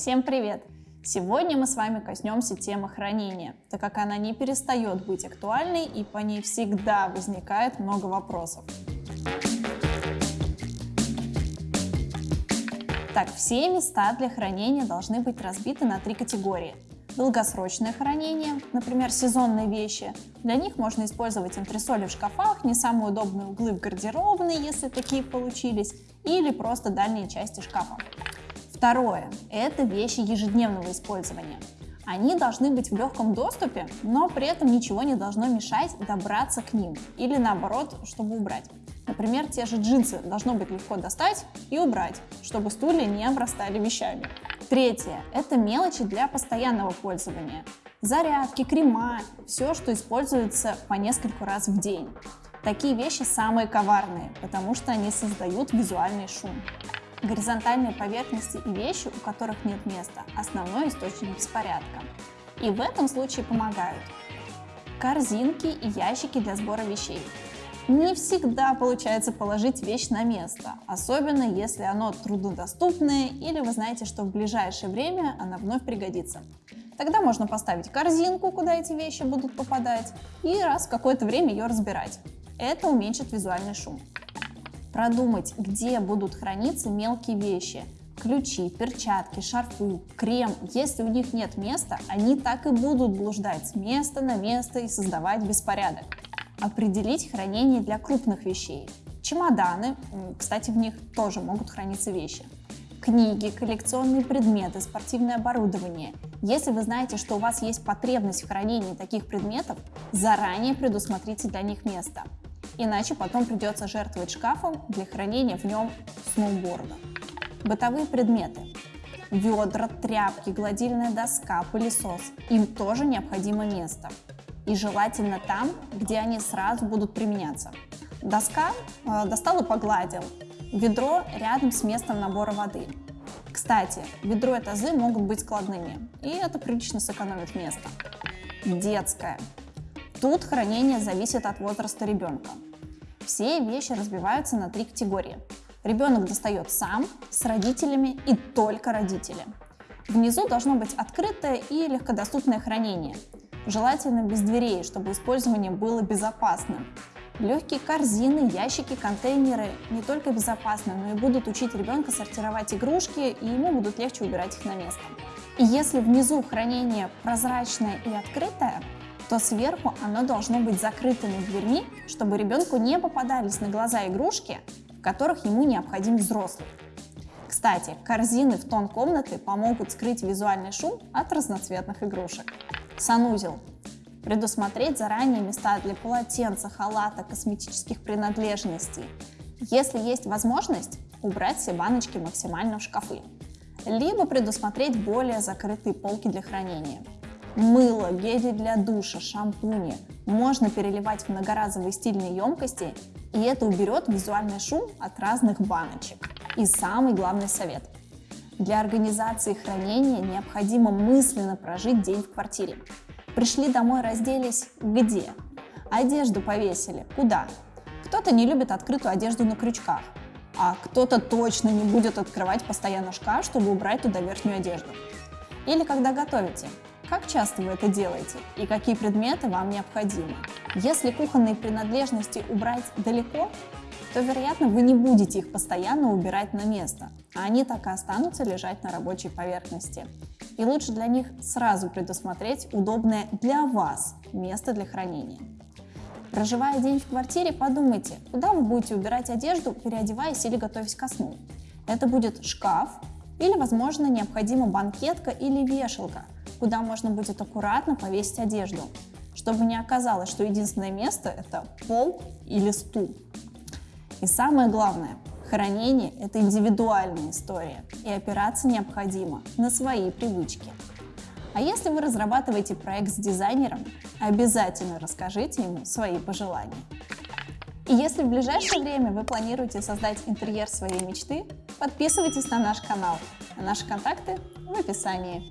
Всем привет! Сегодня мы с вами коснемся темы хранения, так как она не перестает быть актуальной и по ней всегда возникает много вопросов. Так, все места для хранения должны быть разбиты на три категории. Долгосрочное хранение, например, сезонные вещи. Для них можно использовать антресоли в шкафах, не самые удобные углы в гардеробной, если такие получились, или просто дальние части шкафа. Второе – это вещи ежедневного использования. Они должны быть в легком доступе, но при этом ничего не должно мешать добраться к ним или наоборот, чтобы убрать. Например, те же джинсы должно быть легко достать и убрать, чтобы стулья не обрастали вещами. Третье – это мелочи для постоянного пользования. Зарядки, крема, все, что используется по нескольку раз в день. Такие вещи самые коварные, потому что они создают визуальный шум. Горизонтальные поверхности и вещи, у которых нет места – основной источник беспорядка. И в этом случае помогают корзинки и ящики для сбора вещей. Не всегда получается положить вещь на место, особенно если оно труднодоступное или вы знаете, что в ближайшее время она вновь пригодится. Тогда можно поставить корзинку, куда эти вещи будут попадать, и раз в какое-то время ее разбирать. Это уменьшит визуальный шум. Продумать, где будут храниться мелкие вещи. Ключи, перчатки, шарфы, крем. Если у них нет места, они так и будут блуждать с места на место и создавать беспорядок. Определить хранение для крупных вещей. Чемоданы, кстати, в них тоже могут храниться вещи. Книги, коллекционные предметы, спортивное оборудование. Если вы знаете, что у вас есть потребность в хранении таких предметов, заранее предусмотрите для них место иначе потом придется жертвовать шкафом для хранения в нем сноуборда. Бытовые предметы. Ведра, тряпки, гладильная доска, пылесос. Им тоже необходимо место. И желательно там, где они сразу будут применяться. Доска э, достал и погладил. Ведро рядом с местом набора воды. Кстати, ведро и тазы могут быть складными, и это прилично сэкономит место. Детская. Тут хранение зависит от возраста ребенка. Все вещи разбиваются на три категории. Ребенок достает сам, с родителями и только родители. Внизу должно быть открытое и легкодоступное хранение. Желательно без дверей, чтобы использование было безопасным. Легкие корзины, ящики, контейнеры не только безопасны, но и будут учить ребенка сортировать игрушки, и ему будут легче убирать их на место. И если внизу хранение прозрачное и открытое, то сверху оно должно быть закрытыми дверьми, чтобы ребенку не попадались на глаза игрушки, в которых ему необходим взрослый. Кстати, корзины в тон комнаты помогут скрыть визуальный шум от разноцветных игрушек. Санузел. Предусмотреть заранее места для полотенца, халата, косметических принадлежностей. Если есть возможность, убрать все баночки максимально в шкафы. Либо предусмотреть более закрытые полки для хранения. Мыло, гели для душа, шампуни можно переливать в многоразовые стильные емкости, и это уберет визуальный шум от разных баночек. И самый главный совет. Для организации хранения необходимо мысленно прожить день в квартире. Пришли домой, разделись где? Одежду повесили. Куда? Кто-то не любит открытую одежду на крючках, а кто-то точно не будет открывать постоянно шкаф, чтобы убрать туда верхнюю одежду. Или когда готовите, как часто вы это делаете и какие предметы вам необходимы? Если кухонные принадлежности убрать далеко, то, вероятно, вы не будете их постоянно убирать на место, а они так и останутся лежать на рабочей поверхности. И лучше для них сразу предусмотреть удобное для вас место для хранения. Проживая день в квартире, подумайте, куда вы будете убирать одежду, переодеваясь или готовясь ко сну. Это будет шкаф или, возможно, необходима банкетка или вешалка – куда можно будет аккуратно повесить одежду, чтобы не оказалось, что единственное место – это пол или стул. И самое главное, хранение – это индивидуальная история, и опираться необходимо на свои привычки. А если вы разрабатываете проект с дизайнером, обязательно расскажите ему свои пожелания. И если в ближайшее время вы планируете создать интерьер своей мечты, подписывайтесь на наш канал, а наши контакты в описании.